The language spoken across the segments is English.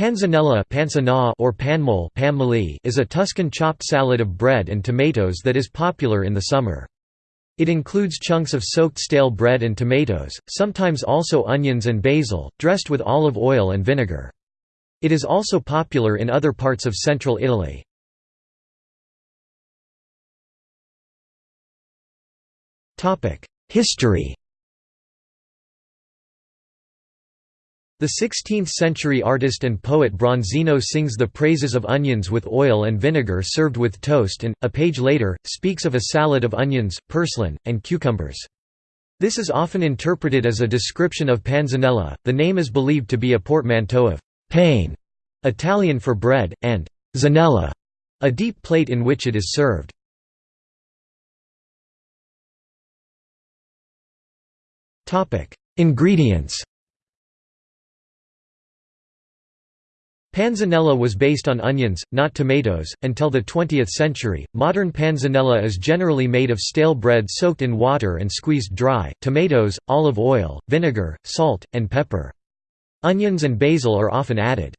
Panzanella or panmolle is a Tuscan chopped salad of bread and tomatoes that is popular in the summer. It includes chunks of soaked stale bread and tomatoes, sometimes also onions and basil, dressed with olive oil and vinegar. It is also popular in other parts of central Italy. History The 16th-century artist and poet Bronzino sings the praises of onions with oil and vinegar served with toast and, a page later, speaks of a salad of onions, purslane, and cucumbers. This is often interpreted as a description of panzanella. The name is believed to be a portmanteau of «pane», Italian for bread, and «zanella», a deep plate in which it is served. Ingredients Panzanella was based on onions, not tomatoes. Until the 20th century, modern panzanella is generally made of stale bread soaked in water and squeezed dry, tomatoes, olive oil, vinegar, salt, and pepper. Onions and basil are often added.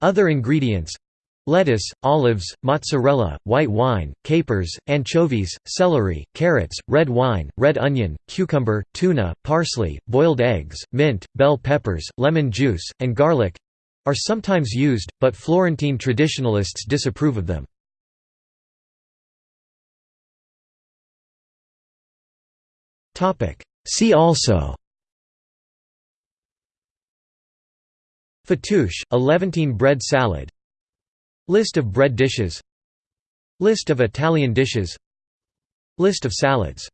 Other ingredients lettuce, olives, mozzarella, white wine, capers, anchovies, celery, carrots, red wine, red onion, cucumber, tuna, parsley, boiled eggs, mint, bell peppers, lemon juice, and garlic are sometimes used, but Florentine traditionalists disapprove of them. See also Fattoush, a Levantine bread salad List of bread dishes List of Italian dishes List of salads